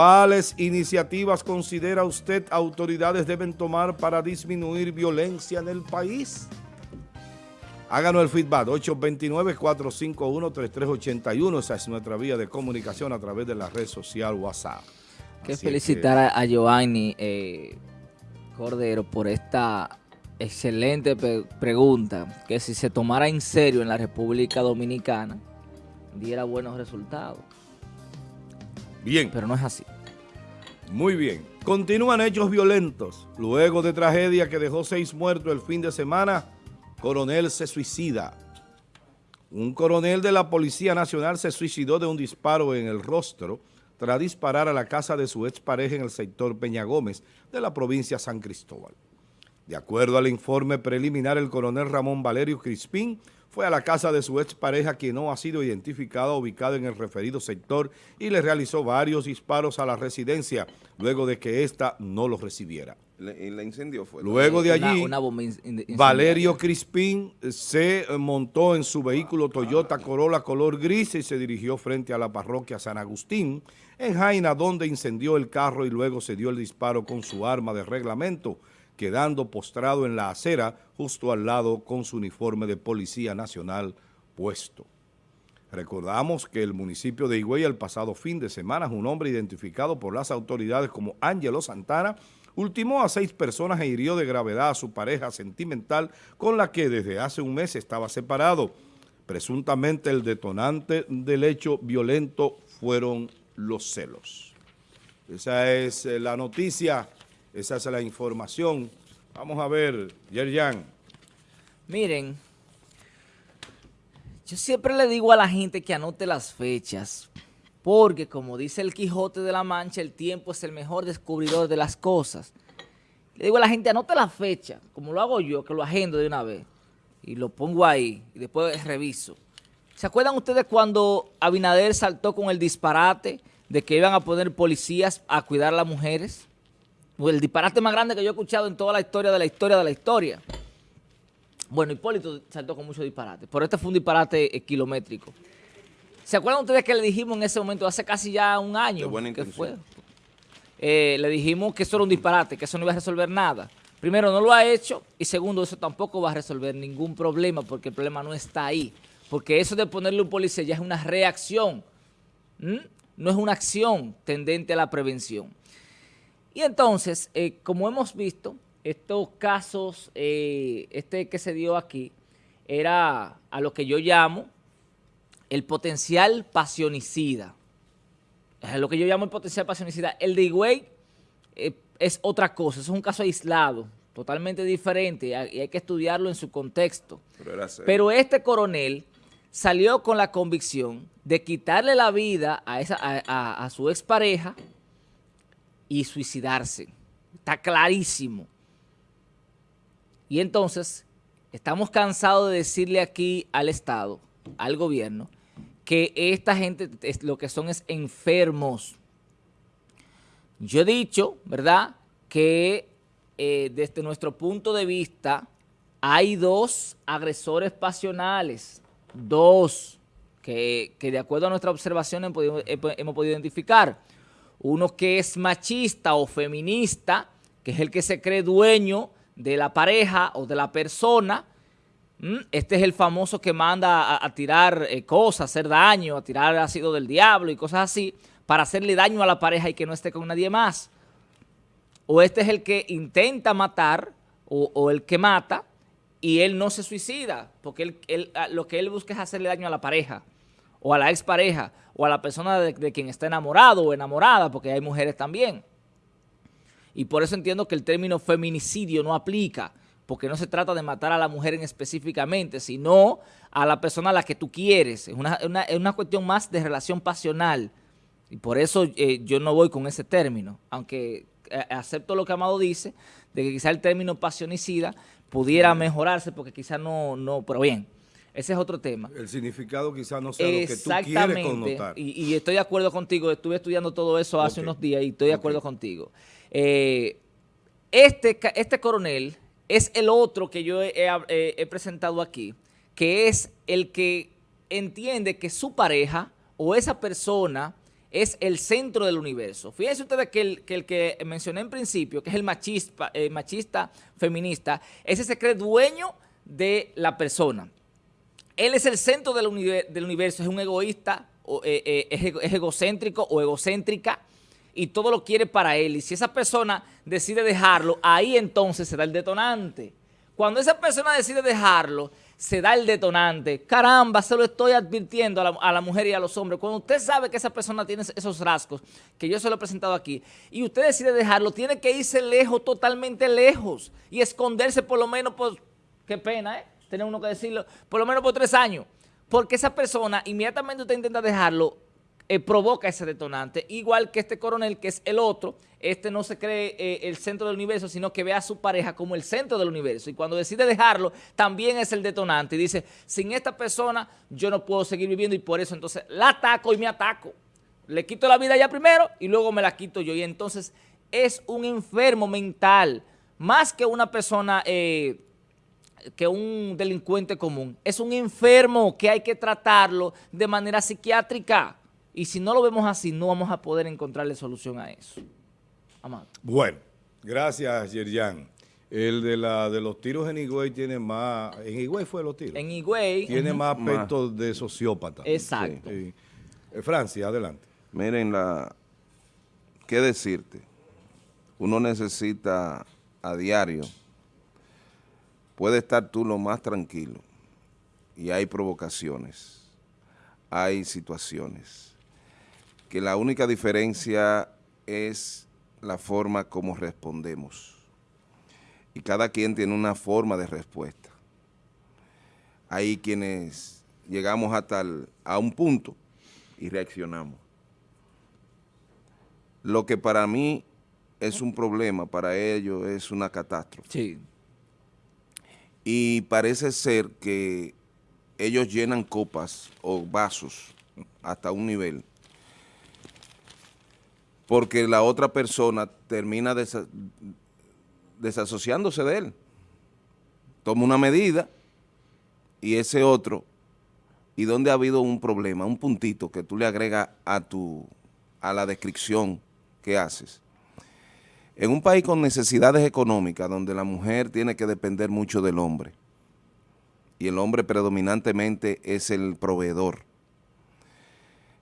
¿Cuáles iniciativas considera usted autoridades deben tomar para disminuir violencia en el país? Háganos el feedback, 829-451-3381, esa es nuestra vía de comunicación a través de la red social WhatsApp. Que felicitar a, a Giovanni eh, Cordero por esta excelente pregunta, que si se tomara en serio en la República Dominicana, diera buenos resultados. Bien. Pero no es así. Muy bien. Continúan hechos violentos. Luego de tragedia que dejó seis muertos el fin de semana, coronel se suicida. Un coronel de la Policía Nacional se suicidó de un disparo en el rostro tras disparar a la casa de su expareja en el sector Peña Gómez de la provincia San Cristóbal. De acuerdo al informe preliminar, el coronel Ramón Valerio Crispín fue a la casa de su expareja, quien no ha sido identificada, ubicada en el referido sector, y le realizó varios disparos a la residencia, luego de que ésta no los recibiera. ¿Y la incendio fue? Luego de allí, Valerio Crispín se montó en su vehículo Toyota Corolla color gris y se dirigió frente a la parroquia San Agustín, en Jaina, donde incendió el carro y luego se dio el disparo con su arma de reglamento, quedando postrado en la acera justo al lado con su uniforme de Policía Nacional puesto. Recordamos que el municipio de Higüey el pasado fin de semana un hombre identificado por las autoridades como Ángelo Santana ultimó a seis personas e hirió de gravedad a su pareja sentimental con la que desde hace un mes estaba separado. Presuntamente el detonante del hecho violento fueron los celos. Esa es eh, la noticia esa es la información. Vamos a ver, Yerjan. Miren, yo siempre le digo a la gente que anote las fechas, porque como dice el Quijote de la Mancha, el tiempo es el mejor descubridor de las cosas. Le digo a la gente, anote la fecha, como lo hago yo, que lo agendo de una vez, y lo pongo ahí, y después reviso. ¿Se acuerdan ustedes cuando Abinader saltó con el disparate de que iban a poner policías a cuidar a las mujeres? El disparate más grande que yo he escuchado en toda la historia de la historia de la historia. Bueno, Hipólito saltó con mucho disparate, pero este fue un disparate eh, kilométrico. ¿Se acuerdan ustedes que le dijimos en ese momento, hace casi ya un año, que fue? Eh, le dijimos que eso era un disparate, que eso no iba a resolver nada. Primero, no lo ha hecho y segundo, eso tampoco va a resolver ningún problema porque el problema no está ahí. Porque eso de ponerle un policía ya es una reacción, no es una acción tendente a la prevención. Y entonces, eh, como hemos visto, estos casos, eh, este que se dio aquí, era a lo que yo llamo el potencial pasionicida. Es lo que yo llamo el potencial pasionicida. El de Higüey eh, es otra cosa, es un caso aislado, totalmente diferente, y hay que estudiarlo en su contexto. Pero, este coronel salió con la convicción de quitarle la vida a, esa, a, a su expareja, y suicidarse. Está clarísimo. Y entonces, estamos cansados de decirle aquí al Estado, al gobierno, que esta gente es, lo que son es enfermos. Yo he dicho, ¿verdad?, que eh, desde nuestro punto de vista hay dos agresores pasionales, dos, que, de acuerdo a nuestra observación hemos podido identificar uno que es machista o feminista, que es el que se cree dueño de la pareja o de la persona, este es el famoso que manda a, tirar eh, cosas, hacer daño, a tirar ácido del diablo y cosas así, para hacerle daño a la pareja y que no esté con nadie más. O este es el que intenta matar o, el que mata y él no se suicida, porque lo que él busca es hacerle daño a la pareja o a la expareja o a la persona de, quien está enamorado o enamorada, porque hay mujeres también. Y por eso entiendo que el término feminicidio no aplica, porque no se trata de matar a la mujer en específicamente, sino a la persona a la que tú quieres. Es una, cuestión más de relación pasional. Y por eso eh, yo no voy con ese término, aunque eh, acepto lo que Amado dice, de que quizá el término pasionicida pudiera mejorarse, porque quizá no, no, pero bien. Ese es otro tema. El significado quizás no sea lo que tú quieres connotar. Y, y estoy de acuerdo contigo. Estuve estudiando todo eso hace unos días y estoy de acuerdo contigo. Eh, este, este coronel es el otro que yo he, presentado aquí, que es el que entiende que su pareja o esa persona es el centro del universo. Fíjense ustedes que el que, mencioné en principio, que es el machista, eh, machista feminista, ese se cree dueño de la persona. Él es el centro del, universo, es un egoísta, eh, eh, es, egocéntrico o egocéntrica y todo lo quiere para él. Y si esa persona decide dejarlo, ahí entonces se da el detonante. Cuando esa persona decide dejarlo, se da el detonante. Caramba, se lo estoy advirtiendo a la, mujer y a los hombres. Cuando usted sabe que esa persona tiene esos rasgos, que yo se lo he presentado aquí, y usted decide dejarlo, tiene que irse lejos, totalmente lejos, y esconderse por lo menos por, qué pena, ¿eh? Tener uno que decirlo, por lo menos por tres años. Porque esa persona, inmediatamente usted intenta dejarlo, eh, provoca ese detonante, igual que este coronel, que es el otro, este no se cree eh, el centro del universo, sino que ve a su pareja como el centro del universo, y cuando decide dejarlo, también es el detonante, y dice, sin esta persona yo no puedo seguir viviendo, y por eso entonces la ataco y me ataco, le quito la vida ya primero, y luego me la quito yo, y entonces es un enfermo mental, más que una persona... Eh, que un delincuente común, es un enfermo que hay que tratarlo de manera psiquiátrica. Y si no lo vemos así, no vamos a poder encontrarle solución a eso. Amado. Bueno, gracias, Yerjan. El de la de los tiros en Higüey tiene más... ¿En Higüey fue los tiros? En Higüey... Tiene más aspecto de sociópata. Exacto. Eh, Francia, adelante. Miren, la, ¿qué decirte? Uno necesita a diario, puede estar tú lo más tranquilo y hay provocaciones, hay situaciones que la única diferencia es la forma como respondemos. Y cada quien tiene una forma de respuesta. Hay quienes llegamos hasta a un punto y reaccionamos. Lo que para mí es un problema, para ellos es una catástrofe. Sí. Y parece ser que ellos llenan copas o vasos hasta un nivel porque la otra persona termina desasociándose de él. Toma una medida y ese otro, y donde ha habido un problema, un puntito que tú le agregas a, tu, a la descripción que haces. En un país con necesidades económicas, donde la mujer tiene que depender mucho del hombre, y el hombre predominantemente es el proveedor,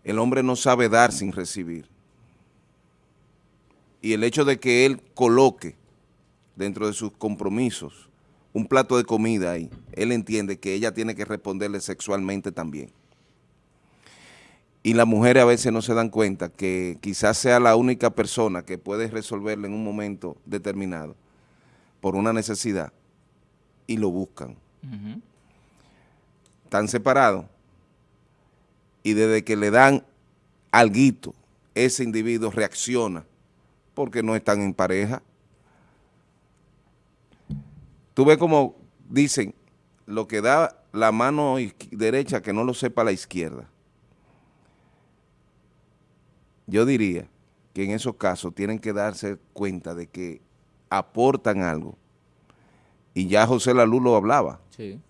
el hombre no sabe dar sin recibir y el hecho de que él coloque dentro de sus compromisos un plato de comida ahí, él entiende que ella tiene que responderle sexualmente también. Y las mujeres a veces no se dan cuenta que quizás sea la única persona que puede resolverle en un momento determinado por una necesidad y lo buscan. Están separados y desde que le dan alguito, ese individuo reacciona porque no están en pareja. Tú ves como dicen, lo que da la mano derecha que no lo sepa la izquierda. Yo diría que en esos casos tienen que darse cuenta de que aportan algo. Y ya José Lalú lo hablaba. Sí.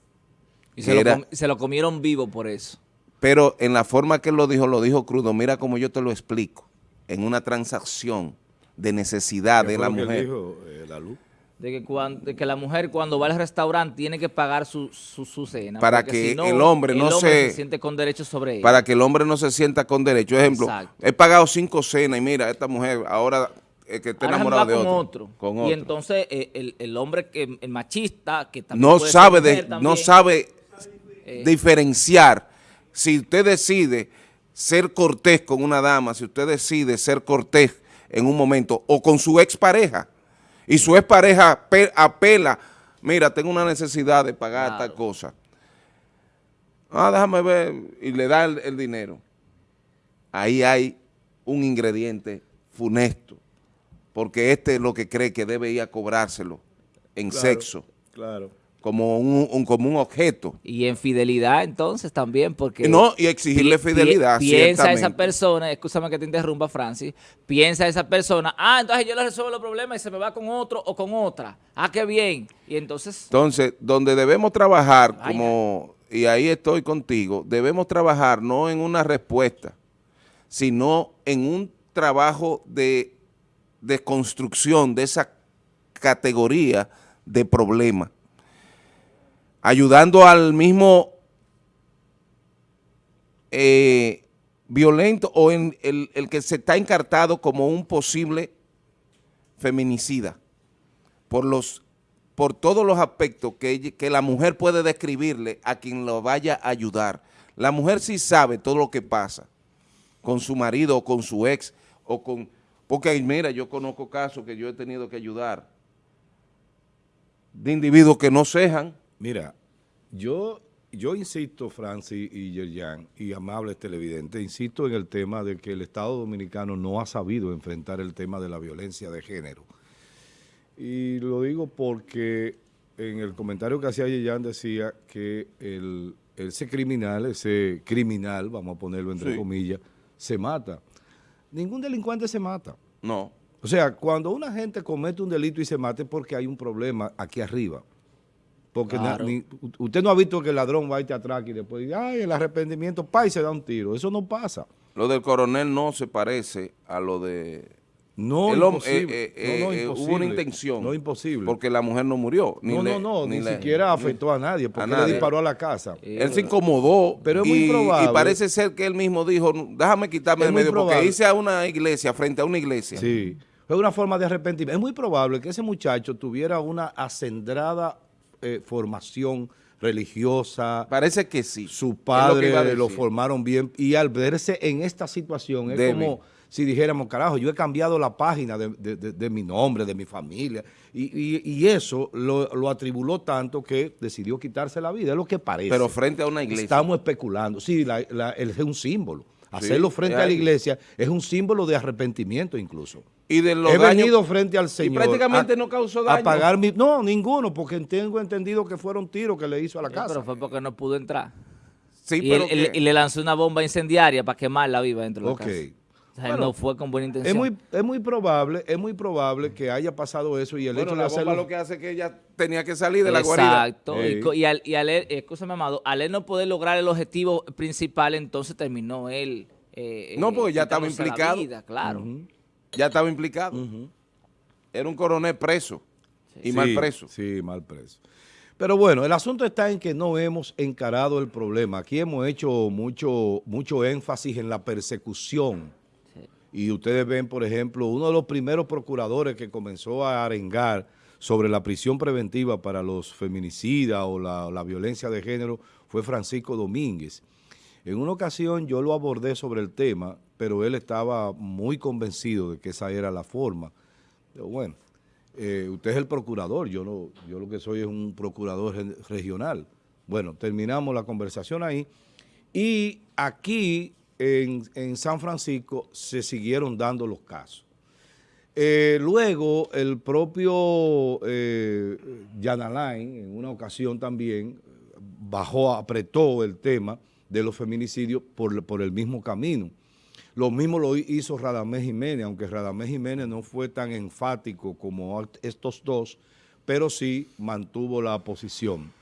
Y se, lo se lo comieron vivo por eso. Pero en la forma que él lo dijo, lo dijo crudo. Mira cómo yo te lo explico. En una transacción de necesidad de la mujer. Dijo, eh, la luz? De que, cuando, que la mujer cuando va al restaurante tiene que pagar su, su, cena. Para que el hombre no se, siente con derecho sobre ella. Para que el hombre no se sienta con derecho. Ejemplo, he pagado cinco cenas y mira, esta mujer ahora es que está enamorada de otro, con otro. Y entonces eh, el, el, hombre, que, el machista, que también no sabe, de, no sabe eh. diferenciar. Si usted decide ser cortés con una dama, si usted decide ser cortés en un momento, o con su expareja, y su expareja apela, mira, tengo una necesidad de pagar esta cosa. Ah, déjame ver, y le da el, dinero. Ahí hay un ingrediente funesto, porque este es lo que cree que debe ir a cobrárselo en sexo. Claro como un, como un objeto. Y en fidelidad entonces también, porque... No, y exigirle fidelidad, Piensa esa persona, escúchame que te interrumpa Francis, piensa esa persona, ah, entonces yo le resuelvo los problemas y se me va con otro o con otra. Ah, qué bien. Y entonces... Entonces, donde debemos trabajar, como, y ahí estoy contigo, debemos trabajar no en una respuesta, sino en un trabajo de, de construcción de esa categoría de problema, ayudando al mismo eh, violento o en el, el, que se está encartado como un posible feminicida por los por todos los aspectos que, que la mujer puede describirle a quien lo vaya a ayudar. La mujer sí sabe todo lo que pasa con su marido o con su ex o con... Porque mira, yo conozco casos que yo he tenido que ayudar de individuos que no cejan. Mira, yo, yo insisto, Francis y Yerjan, y amables televidentes, insisto en el tema de que el Estado Dominicano no ha sabido enfrentar el tema de la violencia de género. Y lo digo porque en el comentario que hacía Yerjan decía que el, ese criminal, ese criminal, vamos a ponerlo entre sí. comillas, se mata. Ningún delincuente se mata. No. O sea, cuando una gente comete un delito y se mate es porque hay un problema aquí arriba. Porque claro. na, ni, usted no ha visto que el ladrón va a irte atrás y después dice, ay, el arrepentimiento, pa, y se da un tiro. Eso no pasa. Lo del coronel no se parece a lo de... No, el imposible. Eh, eh, no, no, eh, hubo una intención. No, imposible. Porque la mujer no murió. Ni no, le, no, no, ni, ni le, siquiera afectó a nadie, porque a nadie. le disparó a la casa. Él se incomodó. Pero es muy y, probable. Y parece ser que él mismo dijo, déjame quitarme de medio, probable. porque hice a una iglesia, frente a una iglesia. Sí. Es una forma de arrepentimiento. Es muy probable que ese muchacho tuviera una acendrada eh, formación religiosa. Parece que sí. Su padre lo, lo, formaron bien y al verse en esta situación es Debe. como si dijéramos, carajo, yo he cambiado la página de, de, de, de mi nombre, de mi familia, y, y, y eso lo, lo, atribuló tanto que decidió quitarse la vida, es lo que parece. Pero frente a una iglesia. Estamos especulando, sí, la, la, es un símbolo. Hacerlo sí, frente a la iglesia es un símbolo de arrepentimiento incluso. Y de los He daños, venido frente al Señor. Y prácticamente a, no causó daño. A pagar mi, no, ninguno, porque tengo entendido que fueron tiros que le hizo a la sí, casa. Pero fue porque no pudo entrar. Sí, y, pero él, él, y le lanzó una bomba incendiaria para quemarla viva dentro de la okay. casa. O sea, bueno, no fue con buena intención. Es muy, es muy probable, es muy probable que haya pasado eso y el bueno, hecho la de hacerlo... lo que hace es que ella tenía que salir de la guarida. Exacto. Sí. Y, y, al, y al, escúchame, amado, al él no poder lograr el objetivo principal, entonces terminó él... Eh, no, porque ya estaba implicado. Vida, claro. Uh -huh. Ya estaba implicado. Uh -huh. Era un coronel preso sí. y mal preso. Sí, mal preso. Pero bueno, el asunto está en que no hemos encarado el problema. Aquí hemos hecho mucho, mucho énfasis en la persecución. Sí. Y ustedes ven, por ejemplo, uno de los primeros procuradores que comenzó a arengar sobre la prisión preventiva para los feminicidas o la, la violencia de género fue Francisco Domínguez. En una ocasión yo lo abordé sobre el tema, pero él estaba muy convencido de que esa era la forma. Bueno, eh, usted es el procurador, yo, no, yo lo que soy es un procurador regional. Bueno, terminamos la conversación ahí y aquí en, en San Francisco se siguieron dando los casos. Eh, luego el propio eh, Jan Alain en una ocasión también bajó, apretó el tema de los feminicidios por, por el mismo camino. Lo mismo lo hizo Radamés Jiménez, aunque Radamés Jiménez no fue tan enfático como estos dos, pero sí mantuvo la posición.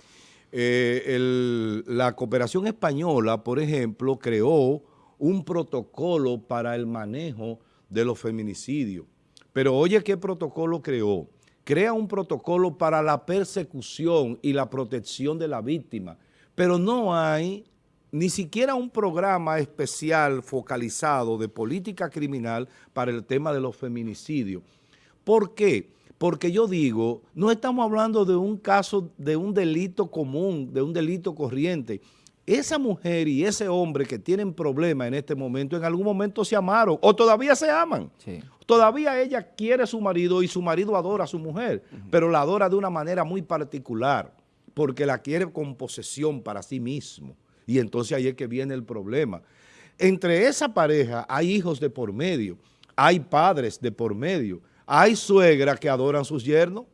Eh, la cooperación española, por ejemplo, creó un protocolo para el manejo de los feminicidios. Pero oye, ¿qué protocolo creó? Crea un protocolo para la persecución y la protección de la víctima, pero no hay ni siquiera un programa especial focalizado de política criminal para el tema de los feminicidios. ¿Por qué? Porque yo digo, no estamos hablando de un caso, de un delito común, de un delito corriente. Esa mujer y ese hombre que tienen problemas en este momento, en algún momento se amaron o todavía se aman. Sí. Todavía ella quiere a su marido y su marido adora a su mujer, uh -huh. pero la adora de una manera muy particular, porque la quiere con posesión para sí mismo. Y entonces ahí es que viene el problema. Entre esa pareja hay hijos de por medio, hay padres de por medio, hay suegras que adoran a sus yernos.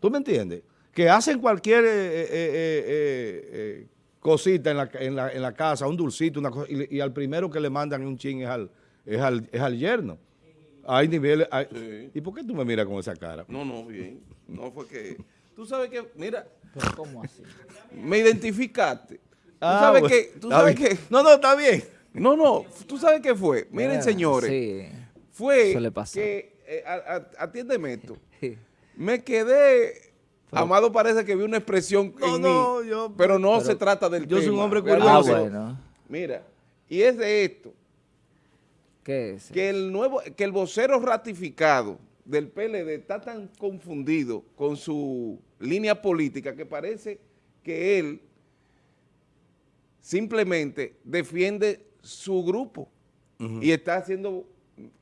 ¿Tú me entiendes? Que hacen cualquier eh, eh, eh, cosita en la, en, la, en la, casa, un dulcito, una cosa, y, y, al primero que le mandan un ching es al, es al, es al yerno. Hay niveles... Hay, sí. ¿Y por qué tú me miras con esa cara? No, no, bien. No fue que... Tú sabes que, mira... ¿Pero cómo así? Me identificaste. Ah, ¿Tú sabes bueno, que...? ¿Tú sabes que... No, no, está bien. No, no, tú sabes qué fue. Miren, señores, Sí. fue que, eh, a- a- atiéndeme esto, me quedé, Amado parece que vi una expresión No, en no, mí, yo- pero no pero se trata del yo soy un tema, hombre realmente. Ah, curioso. bueno. Mira, y es de esto, ¿Qué es? que el nuevo, que el vocero ratificado del PLD está tan confundido con su línea política que parece que él simplemente defiende su grupo y está haciendo,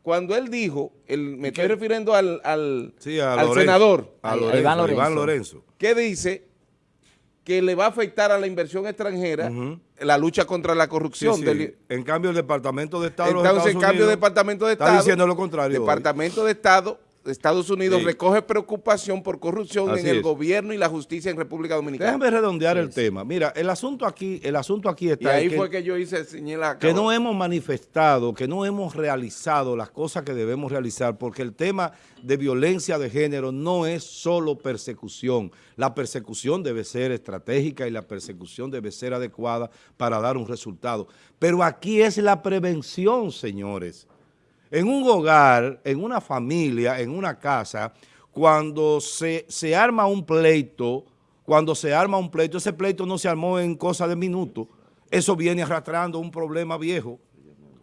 cuando él dijo, el, me estoy refiriendo al, al, Sí, a al Lorenzo, senador, A Lorenzo, Iván Iván Lorenzo. Lorenzo. que dice que le va a afectar a la inversión extranjera la lucha contra la corrupción. sí. del- En cambio, el Departamento de Estado de Entonces, en cambio, Unidos Departamento de está Estado... diciendo lo contrario hoy. Departamento de Estado Estados Unidos Sí. recoge preocupación por corrupción Así en el es. gobierno y la justicia en República Dominicana. Déjame redondear el tema. Mira, el asunto aquí, el asunto aquí y está ahí en que, fue que yo hice señalar que no hemos manifestado, que no hemos realizado las cosas que debemos realizar, porque el tema de violencia de género no es solo persecución. La persecución debe ser estratégica y la persecución debe ser adecuada para dar un resultado. Pero aquí es la prevención, señores. En un hogar, en una familia, en una casa, cuando se, se arma un pleito, cuando se arma un pleito, ese pleito no se armó en cosa de minutos, eso viene arrastrando un problema viejo,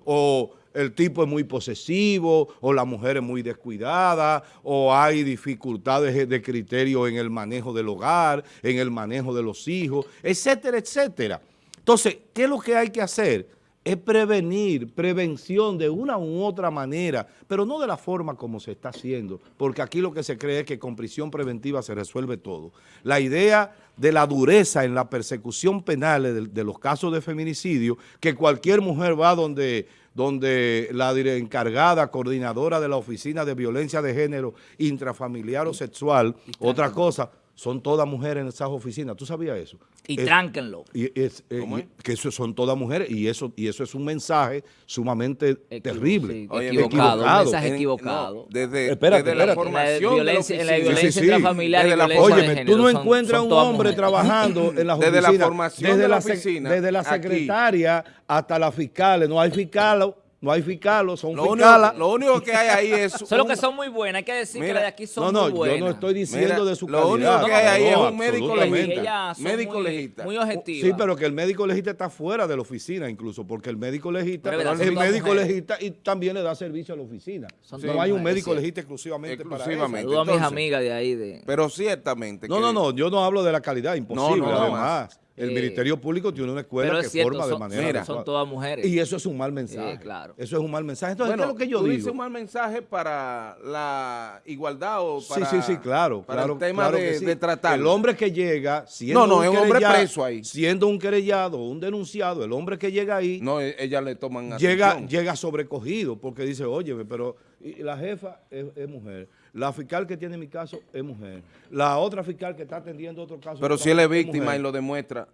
o el tipo es muy posesivo, o la mujer es muy descuidada, o hay dificultades de criterio en el manejo del hogar, en el manejo de los hijos, etcétera, etcétera. Entonces, ¿qué es lo que hay que hacer? Es prevenir, prevención de una u otra manera, pero no de la forma como se está haciendo, porque aquí lo que se cree es que con prisión preventiva se resuelve todo. La idea de la dureza en la persecución penal de, los casos de feminicidio, que cualquier mujer va donde, donde la encargada, coordinadora de la Oficina de Violencia de Género Intrafamiliar o Sexual, otra cosa, son todas mujeres en esas oficinas. ¿Tú sabías eso? Y Es- tránquenlo. y es, eh, ¿Cómo y- es? que eso son todas mujeres y eso y eso es un mensaje sumamente Equivo- terrible. sí, Oye, equivocado, equivocado. un mensaje En- equivocado. no, desde, Espérate, desde la espérate. En la formación violencia, de en la violencia Sí, sí, intrafamiliar y la- violencia de Óyeme, género tú no son- encuentras son un hombre mujeres. trabajando en las Desde la oficinas, formación desde de la oficina, desde la aquí. secretaria hasta las fiscales, no hay fiscalos, no hay fiscalos, son Lo único, fiscalas. lo único que hay ahí es... Solo un- que son muy buenas, hay que decir que las de aquí son No, no, muy buenas. yo no estoy diciendo Mira, de su lo calidad. único que hay ahí es No, un médico legista. Médico muy, legista. Muy objetivas. Sí, pero que el médico legista está fuera de la oficina incluso, porque el médico legista, Pero es el médico mujeres. legista y también le da servicio a la oficina. Son no hay un médico sí. legista exclusivamente, Exclusivamente. para eso. Saludo a mis amigas de ahí. De... Pero ciertamente... No, que- no, no, yo no hablo de la calidad, imposible, No, no, además. El Eh, Ministerio Público tiene una escuela que cierto, forma de manera mira, son todas mujeres. Y eso es un mal mensaje. Sí, claro. Eso es un mal mensaje. Entonces, Bueno, ¿qué es lo que yo tú digo? dices un mal mensaje para la igualdad o Sí, para... sí, sí, claro. Para claro, el tema claro de, sí. tratar. El hombre que llega, siendo No, no, un es hombre preso ahí. Siendo un querellado o un denunciado, el hombre que llega ahí, No, e- ella le toman llega, atención. llega sobrecogido porque dice, oye, pero y la jefa es, es mujer, la fiscal que tiene mi caso es mujer, la otra fiscal que está atendiendo otro caso. Pero si él es mujer. víctima y lo demuestra...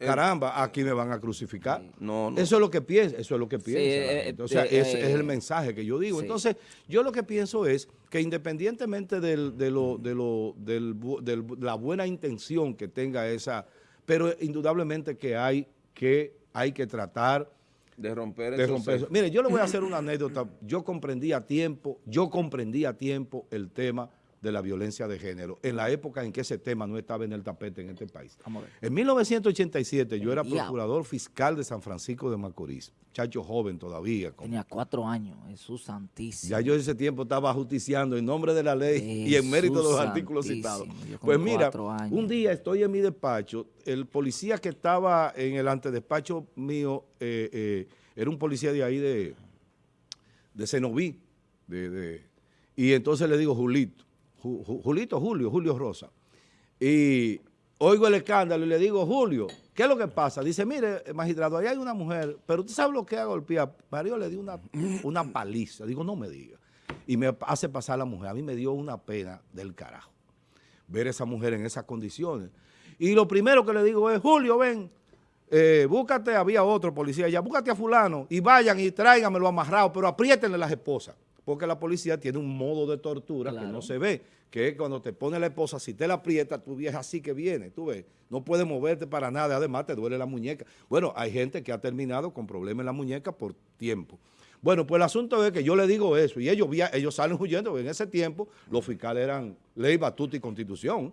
eh, Caramba, aquí me van a crucificar. No, no. Eso es lo que piensa, eso es lo que piensa. eh. O sea, eh, ese es eh, el mensaje que yo digo. sí. Entonces, yo lo que pienso es que independientemente del- de, lo, de, lo, del del la buena intención que tenga esa, pero indudablemente que hay que, hay que tratar De romper de esos romper eso. Mire, yo le voy a hacer una anécdota. Yo comprendí a tiempo, yo comprendí a tiempo el tema de la violencia de género, en la época en que ese tema no estaba en el tapete en este país. En 1987 yo era procurador fiscal de San Francisco de Macorís, chacho joven todavía. Tenía cuatro años, Jesús santísimo. ya yo ese tiempo estaba justiciando en nombre de la ley y en mérito de los artículos citados. Pues mira, un día estoy en mi despacho, el policía que estaba en el antedespacho mío eh, eh, era un policía de ahí de, de Cenoví, de, de- y entonces le digo Julito, Ju- Ju- Julito, Julio, Julio Rosa, y oigo el escándalo y le digo, Julio, ¿qué es lo que pasa? Dice, mire, magistrado, ahí hay una mujer, pero usted sabe lo que ha golpeado. Mario le dio una, una paliza. Digo, no me diga. Y me hace pasar la mujer. A mí me dio una pena del carajo ver esa mujer en esas condiciones. Y lo primero que le digo es, Julio, ven, eh, búscate, había otro policía allá, búscate a fulano y vayan y tráiganmelo amarrado, pero apriétenle las esposas, porque la policía tiene un modo de tortura que no se ve, que es cuando te pone la esposa, si te la aprieta, tu vieja así que viene, tú ves, no puedes moverte para nada, además te duele la muñeca. Bueno, hay gente que ha terminado con problemas en la muñeca por tiempo. Bueno, pues el asunto es que yo le digo eso y ellos, ellos salen huyendo, porque en ese tiempo los fiscales eran ley, batuta y constitución.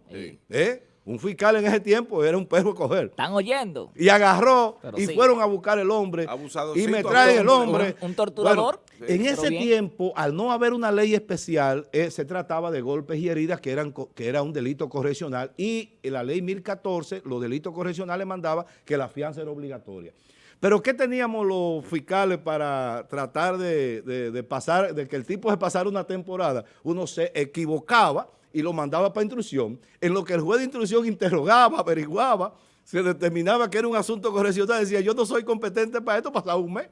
¿eh? Un fiscal en ese tiempo era un perro coger. ¿Están oyendo? Y agarró y fueron a buscar el hombre. y me traen el hombre. Un, torturador. en ese tiempo, al no haber una ley especial, eh, se trataba de golpes y heridas que, eran, que era un delito correccional. Y la ley 1014, los delitos correccionales mandaba que la fianza era obligatoria. Pero ¿qué teníamos los fiscales para tratar de, pasar, de que el tipo se pasara una temporada? Uno se equivocaba y lo mandaba para instrucción, en lo que el juez de instrucción interrogaba, averiguaba, se determinaba que era un asunto correccional, decía, yo no soy competente para esto, pasaba un mes,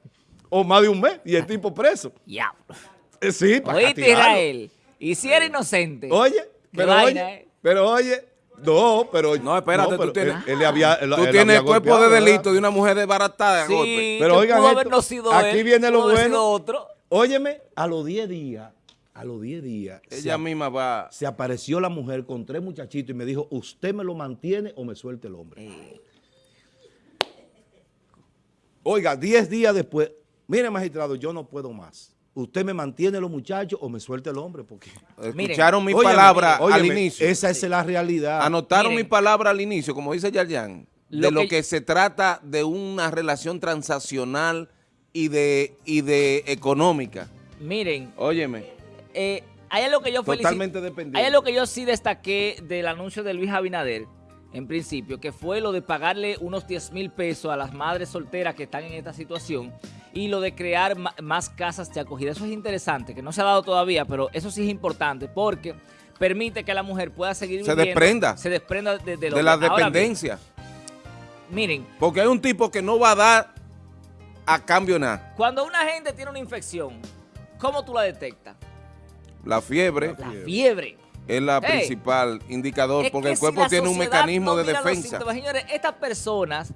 o más de un mes, y el tipo preso. Ya. Eh, sí, para Oíste, Israel, y si era inocente. Oye, pero oye, eh. pero oye, no, pero... No, espérate, tú tienes, él, había, tú tienes cuerpo de delito de una mujer desbaratada. Sí, pero oigan esto, aquí viene lo bueno. Otro. Óyeme, a los 10 días, a los 10 días... Ella misma va... Se apareció la mujer con tres muchachitos y me dijo, ¿usted me lo mantiene o me suelte el hombre? Eh. Oiga, 10 días después, mire magistrado, yo no puedo más usted me mantiene los muchachos o me suelta el hombre. Porque... Escucharon mi palabra al inicio. Esa es la realidad. Anotaron mi palabra al inicio, como dice Yarjan, de lo que... se trata de una relación transaccional y de, y de económica. Miren. Óyeme. Eh, hay algo que yo Totalmente dependiente. Hay algo que yo sí destaqué del anuncio de Luis Abinader, en principio, que fue lo de pagarle unos 10 mil pesos a las madres solteras que están en esta situación y lo de crear más casas de acogida. Eso es interesante, que no se ha dado todavía, pero eso sí es importante porque permite que la mujer pueda seguir se desprenda. Se desprenda de, de, la dependencia. miren. Porque hay un tipo que no va a dar a cambio nada. Cuando una gente tiene una infección, ¿cómo tú la detectas? La fiebre. La fiebre. Es la principal indicador, porque el cuerpo tiene un mecanismo de defensa. Señores, estas personas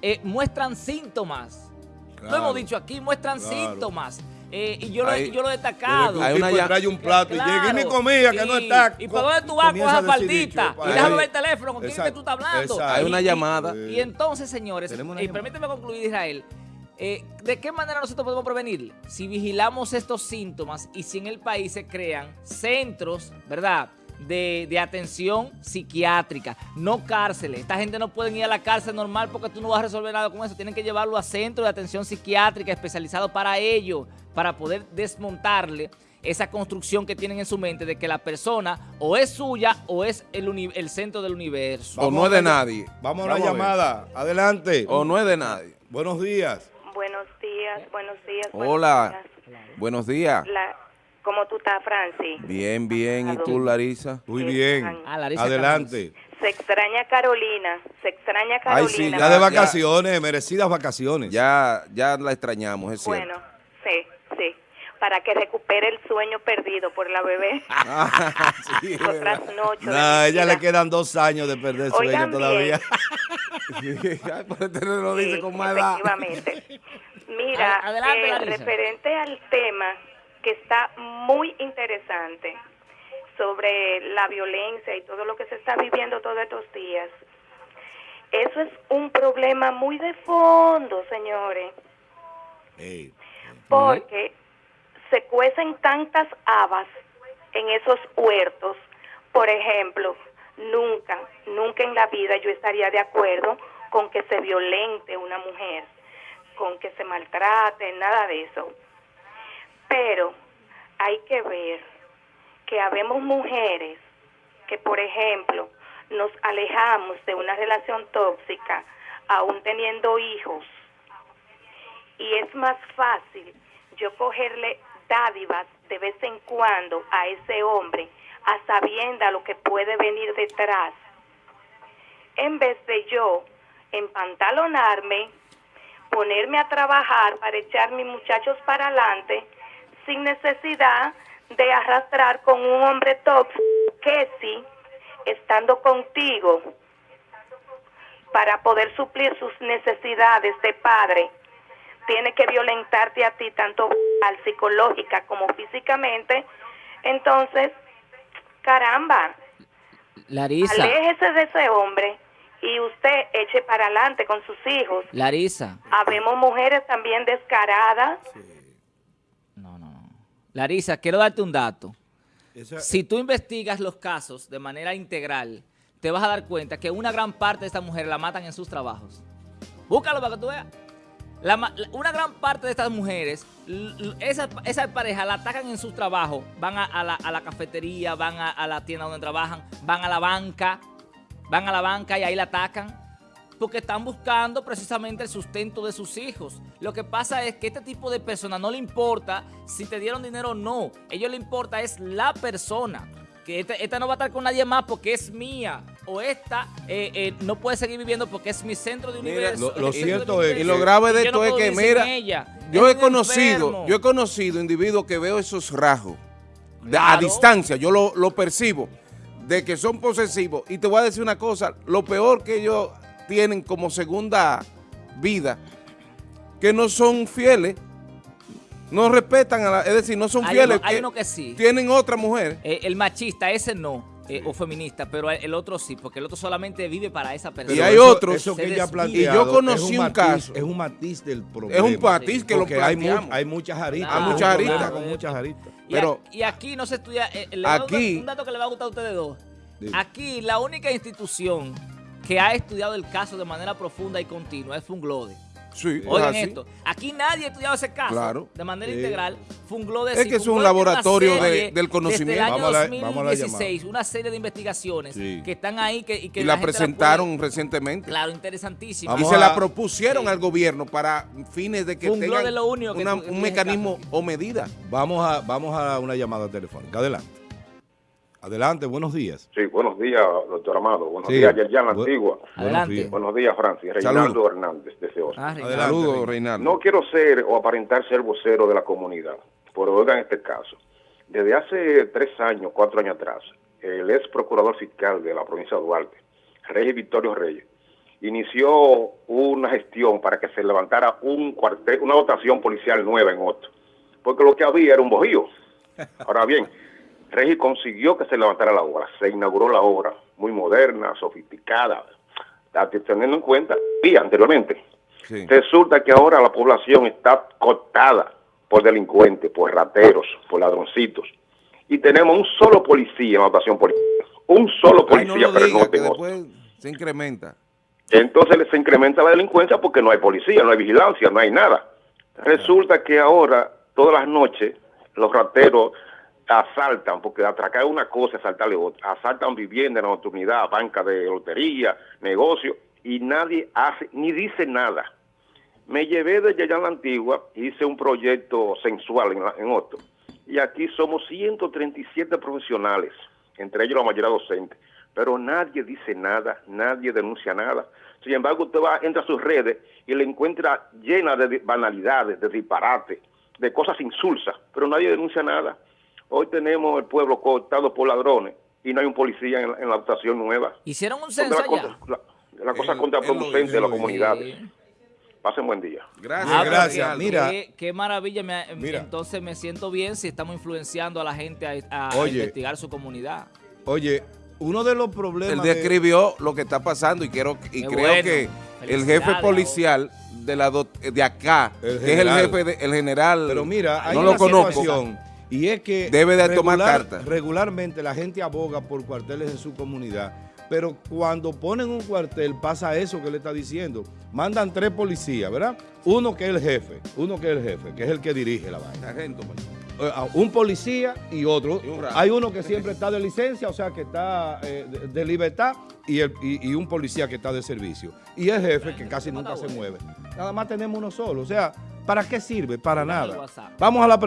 eh, muestran síntomas lo hemos dicho aquí, muestran síntomas. Eh, y yo lo, yo lo he destacado. Hay una trae un plato y llega y mi comida que no está. Y para dónde tú vas con esa faldita. Y déjame ver el teléfono, ¿con quién es que tú estás hablando? Hay una llamada. Y, entonces, señores, y permíteme concluir, Israel. Eh, ¿De qué manera nosotros podemos prevenir? Si vigilamos estos síntomas y si en el país se crean centros, ¿verdad?, de, atención psiquiátrica, no cárceles. Esta gente no puede ir a la cárcel normal porque tú no vas a resolver nada con eso. Tienen que llevarlo a centros de atención psiquiátrica especializado para ello, para poder desmontarle esa construcción que tienen en su mente de que la persona o es suya o es el, el centro del universo. o no es de nadie. Vamos a la llamada. Adelante. O no es de nadie. Buenos días. Buenos días, buenos días. Hola. Buenos días. ¿Cómo tú estás, Francis? Bien, bien. ¿Y tú, Larisa? Muy bien. Ah, Adelante. Se extraña Carolina, se extraña Carolina. Ay, sí, ya de vacaciones, merecidas vacaciones. Ya, ya la extrañamos, es cierto. Bueno, sí, sí. Para que recupere el sueño perdido por la bebé. sí, Otras noches. No, ella le quedan dos años de perder sueño todavía. Por eso lo dice con más edad. Efectivamente. Mira, eh, referente al tema que está muy interesante sobre la violencia y todo lo que se está viviendo todos estos días. Eso es un problema muy de fondo, señores. Porque se cuecen tantas habas en esos huertos. Por ejemplo, nunca, nunca en la vida yo estaría de acuerdo con que se violente una mujer, con que se maltrate, nada de eso. Pero hay que ver que habemos mujeres que, por ejemplo, nos alejamos de una relación tóxica aún teniendo hijos y es más fácil yo cogerle dádivas de vez en cuando a ese hombre a sabienda lo que puede venir detrás en vez de yo empantalonarme ponerme a trabajar para echar mis muchachos para adelante sin necesidad de arrastrar con un hombre tóxico que sí, estando contigo para poder suplir sus necesidades de padre, tiene que violentarte a ti tanto al psicológica como físicamente, entonces, caramba, Larisa, aléjese de ese hombre y usted eche para adelante con sus hijos. Larisa, Habemos mujeres también descaradas. no, no, no. Larisa, quiero darte un dato. Esa- Si tú investigas los casos de manera integral, te vas a dar cuenta que una gran parte de estas mujeres la matan en sus trabajos. Búscalo para que tú veas. La una gran parte de estas mujeres, l- l- esas esa parejas la atacan en sus trabajos, van a, a la, a la cafetería, van a, a la tienda donde trabajan, van a la banca, van a la banca y ahí la atacan porque están buscando precisamente el sustento de sus hijos. Lo que pasa es que este tipo de personas no le importa si te dieron dinero o no. A ellos le importa es la persona. Que esta, esta no va a estar con nadie más porque es mía. O esta eh, eh, no puede seguir viviendo porque es mi centro de Mira, universo. lo- cierto es Y lo grave de esto no es que, mira, ella. yo he conocido, enfermo. yo he conocido individuos que veo esos rasgos a distancia, yo lo, lo percibo, de que son posesivos. Y te voy a decir una cosa, lo peor que ellos tienen como segunda vida, que no son fieles, no respetan, a la, es decir, no son Hay fieles, uno- hay uno que sí. tienen otra mujer. Eh, el machista, ese no, eh, o feminista, pero el otro sí, porque el otro solamente vive para esa persona. Y hay eso- otros- Eso que ella Y yo conocí un matiz- caso. Es un matiz del problema. Es un matiz que lo Porque hay, mu- hay muchas aristas. Hay muchas aristas. Con muchas aristas. Y, Pero- a- y aquí no se estudia. eh, Aquí- un dato que le va a gustar a ustedes dos. Dime. Aquí la única institución que ha estudiado el caso de manera profunda y continua es Funglode. Sí, Oigan esto, aquí nadie ha estudiado ese caso Claro. de manera Sí. integral. Es que es un laboratorio de- del conocimiento. Desde el año Vamos a la- vamos a la 2016, una serie de investigaciones Sí. que están ahí que, y que Y la presentaron puede- recientemente. claro, interesantísima. y Vamos se a- la propusieron Sí. al gobierno para fines de que Fue un tengan de lo único que una- tú- que un tú mecanismo o medida. Vamos a, vamos a una llamada telefónica. Adelante. Adelante, buenos días. Sí, buenos días, doctor Amado. Buenos Sí. días, Yerjan Bu- Antigua. Buenos Adelante. días. Buenos días, Francis. Reinaldo Hernández, desde Osma. Ah, Saludos. Reinaldo. No quiero ser o aparentar ser vocero de la comunidad, pero oigan este caso. Desde hace tres años, cuatro años atrás, el ex procurador fiscal de la provincia de Duarte, Reyes Victorio Reyes, inició una gestión para que se levantara un cuartel, una dotación policial nueva en Otto, porque lo que había era un bojío. Ahora bien, Regi consiguió que se levantara la obra, se inauguró la obra, muy moderna, sofisticada, teniendo en cuenta, y anteriormente, Sí. Resulta que ahora la población está cotada por delincuentes, por rateros, por ladroncitos. Y tenemos un solo policía en la dotación policial. Un solo Ay, no policía, lo pero diga, no que después se incrementa. Entonces se incrementa la delincuencia porque no hay policía, no hay vigilancia, no hay nada. Resulta que ahora, todas las noches, los rateros asaltan, porque atracar una cosa, asaltarle otra. Asaltan vivienda en la nocturnidad, banca de lotería, negocio, y nadie hace, ni dice nada. Me llevé de Yayán la Antigua, hice un proyecto sensual en, la- en Otto, y aquí somos 137 profesionales, entre ellos la mayoría docentes, pero nadie dice nada, nadie denuncia nada. Sin embargo, usted va, entra a sus redes y la encuentra llena de banalidades, de disparates, de cosas insulsas, pero nadie denuncia nada. Hoy tenemos el pueblo cortado por ladrones y no hay un policía en, la- en la dotación nueva. Hicieron un censo allá. la, la cosa Él- contraproducente él lo de las dijo, comunidades. Sí. Pasen buen día. Gracias, Ah, gracias. Mira. Qué, qué maravilla. me- Mira. Entonces me siento bien si estamos influenciando a la gente a, a Oye. investigar su comunidad. Oye, uno de los problemas... Él de- describió lo que está pasando y quiero y creo bueno. que el jefe policial de la de acá, El que es el general. jefe de- el general, Pero mira, hay no una lo conozco. Y es que Debe de tomar carta. regularmente la gente aboga por cuarteles en su comunidad, pero cuando ponen un cuartel pasa eso que le está diciendo. Mandan tres policías, ¿verdad? Uno que es el jefe, uno que es el jefe, que es el que dirige la vaina. Sargento. Eh, a un policía y otro. Y un rato. Hay uno que siempre está de licencia, o sea, que está eh, de, de libertad, y, el, y, y un policía que está de servicio. Y el jefe que casi nunca se mueve. Nada más tenemos uno solo. O sea, ¿para qué sirve? Para nada. Vamos a la pregunta.